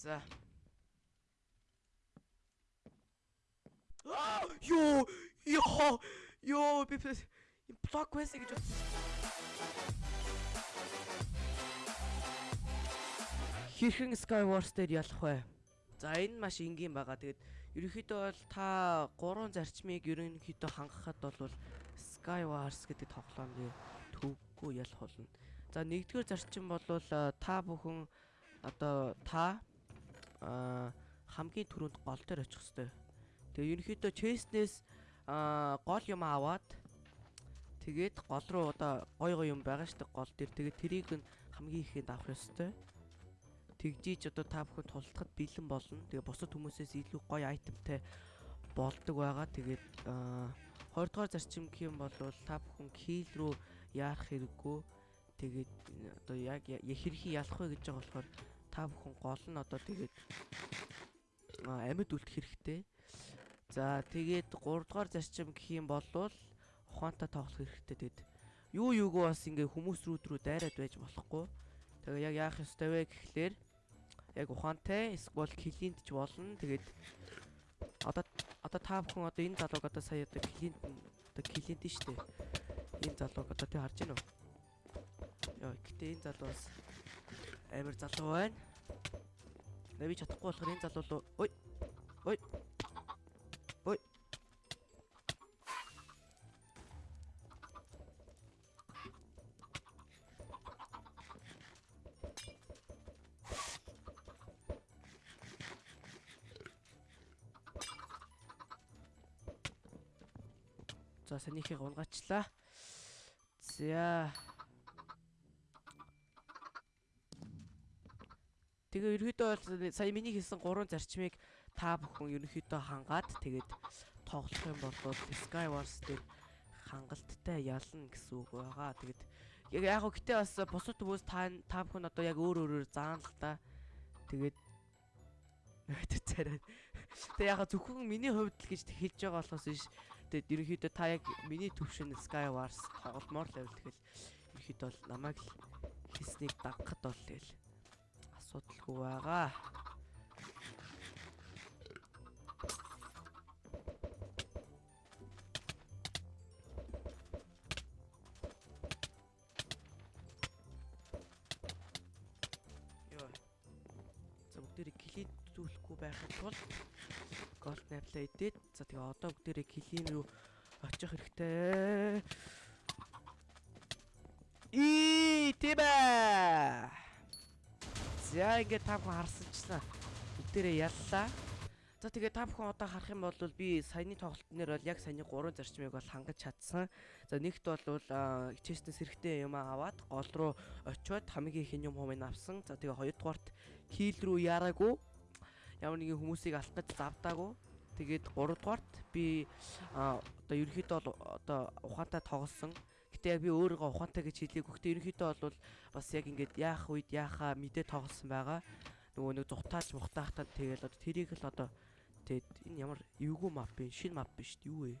За. Аа, ёо, ёо, ёо, би блок квест гэж бодсон. Хэрхэн Skywars дээр ялах вэ? За энэ маш энгийн байгаа. Тэгээд ерөнхийдөө бол та гурван зарчмыг ерөнхийдөө хангахад бол Skywars гэдэг тоглоомыг төвгүй ялах болно. За нэгдүгээр зарчим бол э, та бүхэн одоо та хамгийн түрүүнд гол дээр очих хэвээр. Тэгээ ерөнхийдөө честнээс гол юм аваад тэгээд гол руу одоо гой гой юм байгаа штэ гол дээр тэгээд тэрийг нь хамгийн ихэнд авах ёстой. Тэгжиж одоо та бүхэн тултахад бэлэн болно. Тэгээ бусад хүмүүсээс илүү гоё айтемтай болдог байгаа. Тэгээд а 20 дугаар зарчим гэх юм бол та бүхэн кил рүү яарах хэрэггүй. Тэгээд одоо яг хэрхий ялах вэ гэж байгаа болохоор та бүхэн гол нь одоо тэгээд амьд үлдэх хэрэгтэй. За тэгээд 3 дугаар зарчим гэх юм бол ухаантай тоглох хэрэгтэй тэгээд юу юуг бас ингээ хүмүүс рүүд рүү дайраад байж болохгүй. Тэгээ яг яах ёстой вэ гэхлээр яг ухаантай эсвэл клинт ч болно. Тэгээд одоо одоо та бүхэн одоо энэ залууг одоо сая одоо клинт одоо клинт нь штэ. Энэ залууг одоо тий харж байна уу? Яа, гэтээ энэ залуу бас амар залуу байна. Нэви чадахгүй болохоор энэ залуу ой. Ой. Ой. За санийхийг унгаачлаа. За. Тэгээ ерөөдөө бол сая миний хэлсэн гурван зарчмыг та бүхэн ерөнхийдөө хангаад тэгээд тоглох юм бол Skywars дээр хангалттай ялна гэсэн үг байгаа. Тэгээд яг яг гэтээ бас бусад хүмүүс та та бүхэн одоо яг өөр өөрөөр заана л та. Тэгээд царай. Тэг яг зөвхөн миний хувьд л гэж хэлж байгаа болохоос биш. Тэгээд ерөнхийдөө та яг миний төвшин Skywars тоглолмоор л байвал тэгэл ерөнхийдөө бол намайг л хийснийг дагахад бол тэгэл асуудалгүй байгаа. Йоо. За бүгдээрээ клиентүүлэхгүй байхад тул голд найплаа идээд за тэгээ одоо бүгдээрээ клин рүү очих хэрэгтэй. И тибэ. За ингээд та бүхэн харсанчлаа. Бүгдээрээ яллаа. За тэгээ та бүхэн одоо харах юм бол би саяны тоглолтын дээр бол яг саяны 3 зарчмыг бол хангаж чадсан. За нэгт бол хичээснээс хэрэгтэй юм аваад гол руу очиод хамгийн их юм хумыг авсан. За тэгээ хоёрдугаарт кил рүү яраагүй. Ямар нэгэн хүмүүсийг гэж завдаагүй. Тэгээд 3 дугаарт би одоо ерөөхдөө одоо ухаантай тоглосон. Гэтэ яг би өөрийгөө ухаантай гэж хэлээгүй. Гэтэ ерөөхдөө бол бас яг ингээд яах үед яахаа мэдээ тоглосон байгаа. Нөгөө нэг зүхтаач мухтаахтаа тэгэл одоо тэрийг л одоо тэгээд энэ ямар эвгүй мап бэ? Шинэ мап биш юу вэ?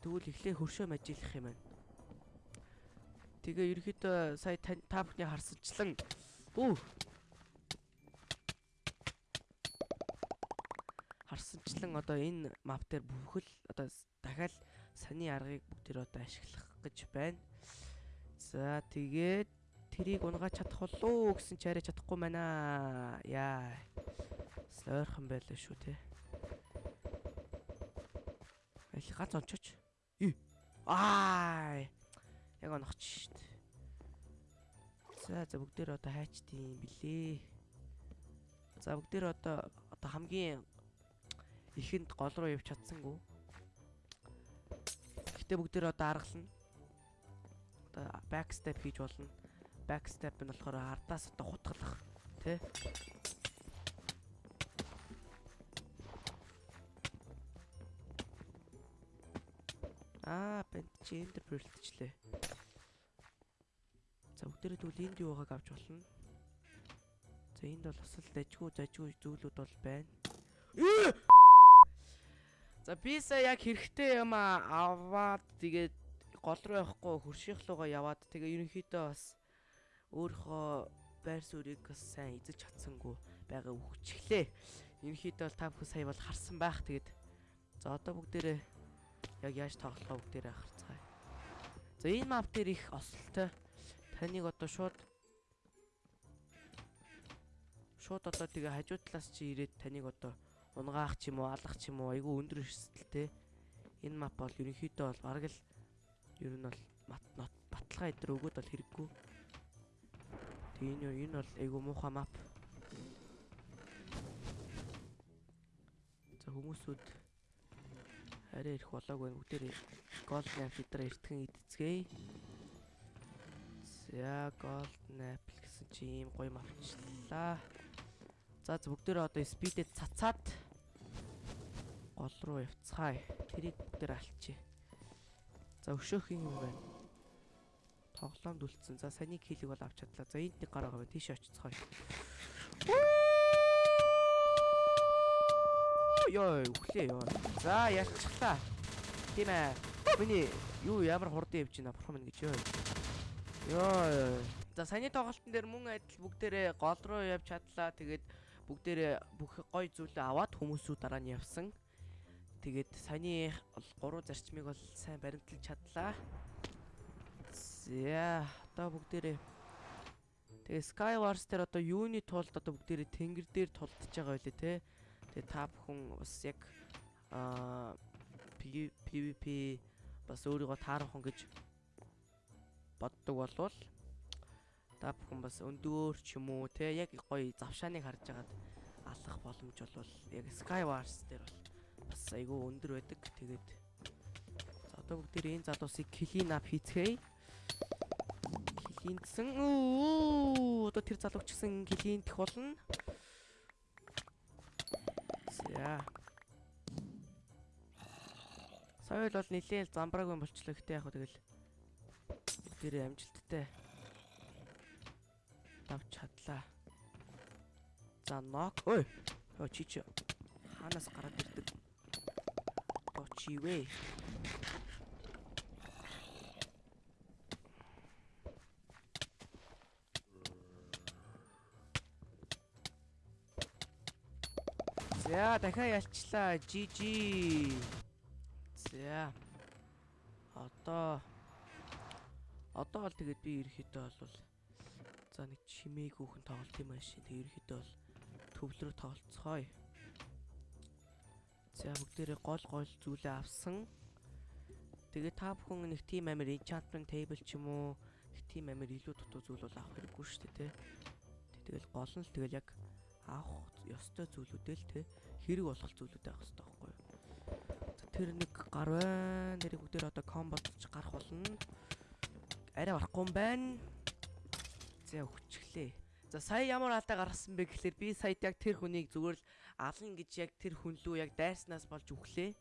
Тэгвэл эхлээ хөршөө мажийлах юм байна. Тэгээ ерөөхдөө сая та бүхний харсанчлан өө харсанчлан одоо энэ мап дээр бүхэл одоо дахиад саний аргыг бүгдээр одоо ашиглах гэж байна. За тэгээд тэрийг унгаж чадах болов гэсэн чи арай чадахгүй байна. Яа. Ойрхон байлаа шүү те. Ах гац ончооч. Ий. Аа. Яг оногч шít. За за бүгдээр одоо хайчдیں۔ билээ. За бүгдээр одоо одоо хамгийн ихэнд гол руу явж чадсангүй. Гэтэ бүгдээр одоо аргална. Одоо backstep хийж болно. Backstep нь болохоор ардаас одоо хутгалах тий. Аа, бент gender бүрэлдэжлээ. За бүгдээрээ тэгвэл энд юу байгааг авч болно. За энд бол бас л дажгүй зажгүй зүйлүүд бол байна. За би сая яг хэрэгтэй юм аваад тэгээд гол руу явахгүй хөршийнх руугаа яваад тэгээ ерөнхийдөө бас өөрийнхөө байр суурийг бас сайн эзэж чадсангүй байгаа үхчихлээ. Ерөнхийдөө бол та бүхэн сая бол харсан байх. Тэгээд за одоо бүгдээрээ яг яаж тоглохоо бүгдээрээ харцгаая. За энэ мап дээр их осолтой. Таныг одоо шууд шууд одоо тэгээ хажуу талаас чи ирээд таныг одоо унгаах ч юм уу, алах ч юм уу айгүй өндөр эрсдэлтэй. Энэ мап бол ерөнхийдөө бол бараг л ер нь бол баталгаа идэр өгөөд бол хэрэггүй. Тэгээ энэ энэ бол айгүй муухай мап. За хүмүүсүүд арай ирэх болоогүй бүгдээр голд найп дээр эртхэн идцгээе. За голд найп гэсэн чи ийм гоё мавчлаа. За бүгдээр одоо спидэд цацаад гол руу явцгаая. Тэрийг бүгдээр алчи. За өшөөх юм байна. Тоглоомд үлдсэн. За саний килийг бол авч чадлаа. За энд нэг гараа байгаа. Тийш очицгаая. Йоо, өглөө ёо. За ялцглаа. Тийм ээ. Миний юу ямар хурдан явж байна бурхан минь гэж ёо. Йоо. За саяны тоглолтын дээр мөн адил бүгдээрээ гол руу явж чадлаа. Тэгээд бүгдээрээ бүх гой зүйлээ аваад хүмүүсүүд дараа нь явсан. Тэгээд саяны гурван зарчмыг бол сайн баримтлаж чадлаа. За одоо бүгдээрээ Тэгээ Skywars дээр одоо юуны тулд одоо бүгдээрээ тэнгэр дээр тулдж байгаа байлээ те. Тэгээ та бүхэн бас яг аа PVP бас өөрийгөө таарах гэж боддог болвол та бүхэн бас өндөөр ч юм уу те яг гоё завшааныг харж агаад алах боломж болвол яг Skywars дээр бол бас айгүй өндөр байдаг. Тэгээд за одоо бүгд энэ залуусыг clean up хийцгээе. Оо одоо тэр залууч гэсэн дэх болно. За. Соёл бол нилээл замбраагүй болчлоо гэхдээ яг тэгэл тэр амжилттай давч чадлаа. За нок. Ой. Оо чи чи ханаас гараад ирдэг чивэ. За дахиад ялчлаа. GG. За. Одоо одоо бол тэгээд би ерөөхдөө бол за нэг чимээгүйхэн тоглолт юм ааши. Тэг ерөөхдөө бол төвлөрөө тоглолцгоё. За бүгдээрээ гол гол зүйлээ авсан. Тэгээ та бүхэн нэг team амир enchantment table ч юм уу нэг team амир илүү дутуу зүйл бол авах хэрэггүй шүү дээ, тэ. Тэгэл гол нь л тэгэл яг авах ёстой зүйлүүдээ л тэ хэрэг болох зүйлүүд авах хэрэгтэй байхгүй юу? Тэр нэг гар байна. Нэрийг бүгдээр одоо комботч гарах болно. Арай барахгүй юм байна. За өчглээ. За сая ямар алдаа гаргасан бэ гэхэлэр би сая яг тэр хүнийг зүгээр л алан гэж яг тэр хүн лүү яг дайснаас болж үхлээ.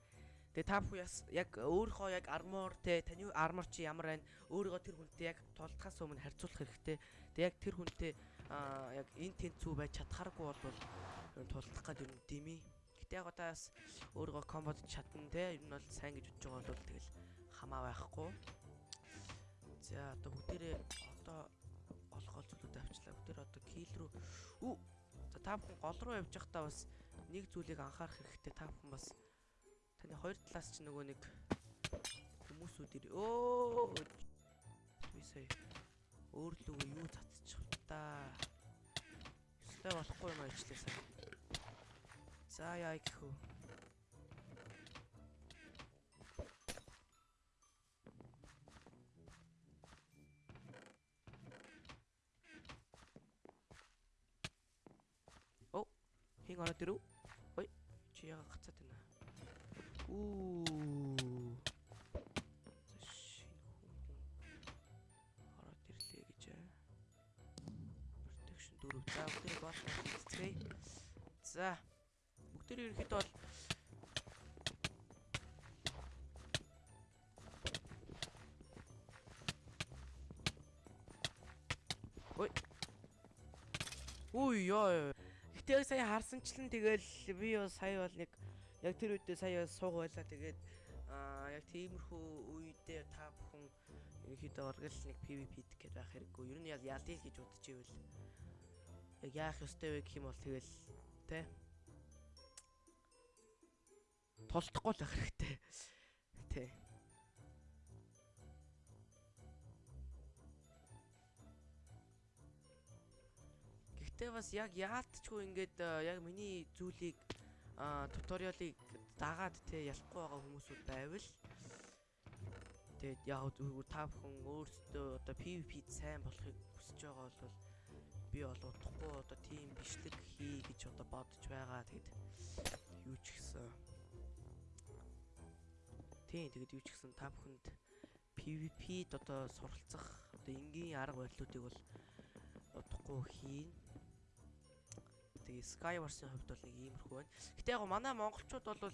Тэгээ та бүхэн яг өөрийнхөө яг армор те таны армор чи ямар байна? Өөрийгөө тэр хүнтэй яг тулдахаас өмнө харьцуулах хэрэгтэй. Тэгээ яг тэр хүнтэй аа яг энэ тэнцүү байж чадхааргүй бол тулдах гэдэг юм дими. Гэтэ яг одоо бас өөрийгөө комбод чадна те. Ер нь бол сайн гэж бодож байгаа бол тэгэл хамаа байхгүй. За одоо бүгдээрээ одоо гол зүйлүүд авчлаа. Бүгдээр одоо кил рүү. Үу. За та бүхэн гол руу явж байхдаа бас нэг зүйлийг анхаарах хэрэгтэй. Та бүхэн бас таны хоёр талаас ч нөгөө нэг хүмүүсүүд ир өө би сая. Өөрлөгөө юу цацчих та? Ёстой болохгүй юм аачлаа сая. За яа гэхүү Хин ороод ирв. Ой. Чи яга гацаад байна. Үу. Ороод ирлээ гэж. Protection 4. За бүгдээ гол хийцгээе. За. Бүгдээ ерөөхдөө бол Ой. Ой ёо. Гэтэ яг сая харсанчлан тэгэл би юу сая бол нэг яг тэр үедээ сая сууг байлаа тэгээд аа яг тиймэрхүү үедээ та бүхэн ерөнхийдөө оргил нэг PVP гэдэг байх хэрэггүй. Ер нь яг ялдил гэж бодож ивэл яг яах ёстой вэ гэх юм бол тэгэл тэ тулдахгүй л байх хэрэгтэй. Гэхдээ бас яг яалтчгүй ингээд э, яг миний зүйлийг туториалыг дагаад те ялахгүй байгаа хүмүүсүүд байвал тэгээд яг зүгээр та бүхэн өөрсдөө одоо PVP-д сайн болохыг хүсэж байгаа бол би бол удахгүй одоо тийм бичлэг хий гэж одоо бодож байгаа. Тэгэд юу ч гэсэн тийм тэгэд юу ч гэсэн та бүхэнд PVP-д одоо суралцах одоо энгийн арга барилуудыг бол удахгүй хийн Тэгээ Skywars-ын хувьд бол нэг иймэрхүү байна. Гэтэ яг манай монголчууд бол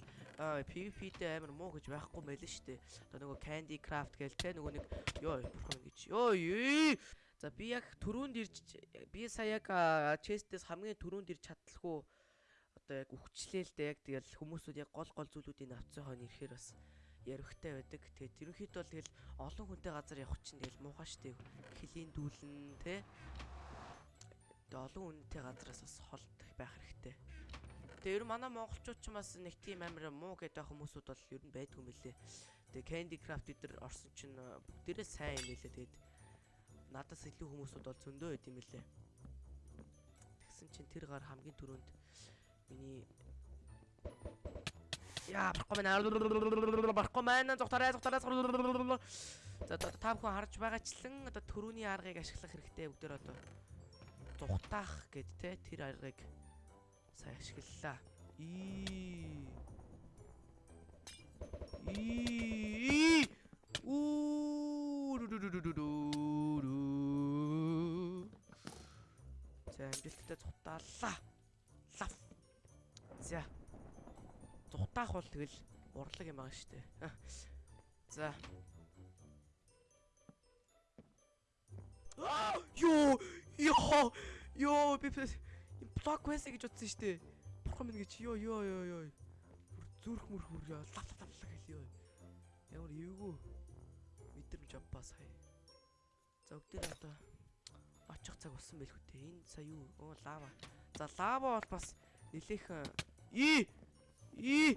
PVP-тэй амар муу гэж байхгүй мэлэн штэ. Одоо нөгөө Candy Craft гээл те нөгөө нэг ёо бурхан гэж. Ёо ёо. За би яг түрүүнд ирж би сая яг chest-ээс хамгийн түрүүнд ирж чадлаггүй одоо яг өвчлээл дээ яг тэгэл хүмүүсүүд яг гол гол зүйлүүдийн авцсан хойно ирэхээр бас ярихтай байдаг. Тэгээд ерөнхийдөө бол тэгэл олон хүнтэй газар явах чинь тэгэл муухай штэ. Хилийн дүүлэн те Тэгээ олон үнэтэй газраас бас холд байх хэрэгтэй. Тэгээ ер нь манай монголчууд ч бас нэг тийм амар муу гэдэг хүмүүсүүд бол ер нь байдгүй мөлий. Тэгээ Candy Craft эдэр орсон чинь бүгдээрээ сайн юм лээ. Тэгээд надаас илүү хүмүүсүүд бол зөндөө байд юм лээ. Тэгсэн чинь тэр гар хамгийн түрүүнд миний Яа, барахгүй байна. Барахгүй байна. Зүгтараа, зүгтараа. За та бүхэн харж байгаачлан одоо төрөүний аргыг ашиглах хэрэгтэй бүгдээр одоо зүхтаах гэд те тэр аргыг сайн ашиглалаа. И И уу За амжилттай зүхтаалаа. Лав. За. Зүхтаах бол тэгэл урлаг юм байгаа шүү дээ. За. Йоо Йоо. Йоо би блок байсан гэж бодсон шүү дээ. Бурхан минь гэж ёо ёо ёо ёо. Зүрх мөр хөр яа лав лав лав гэл ёо. Ямар эвгүй мэдрэмж авпаа сая. За өгдөр одоо очих цаг болсон байлгүй дээ. Энэ сая юу? Оо лава. За лава бол бас нилээхэн и и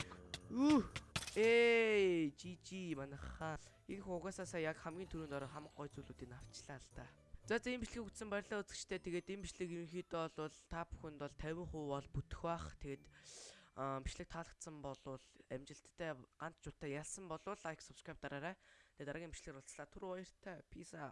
үү Эй, жижи манайхаа. Энэ хугасаа сая яг хамгийн түрүүнд ороо хамаг гой зүйлүүдийг авчлаа л да. За за энэ бичлэгийг үзсэн баярлалаа үзэгчтэй. Тэгээд энэ бичлэг ерөнхийдөө бол та бүхэнд бол 50% бол бүтэх бах. Тэгээд бичлэг таалагдсан бол амжилттай ганц жуутай ялсан бол лайк, subscribe дараарай. Тэгээд дараагийн бичлэгээр уулзлаа. Түр баяртай. Peace out.